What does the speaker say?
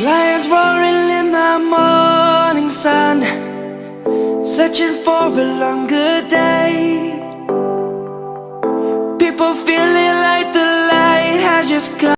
Lions roaring in the morning sun Searching for a longer day. People feeling like the light has just come.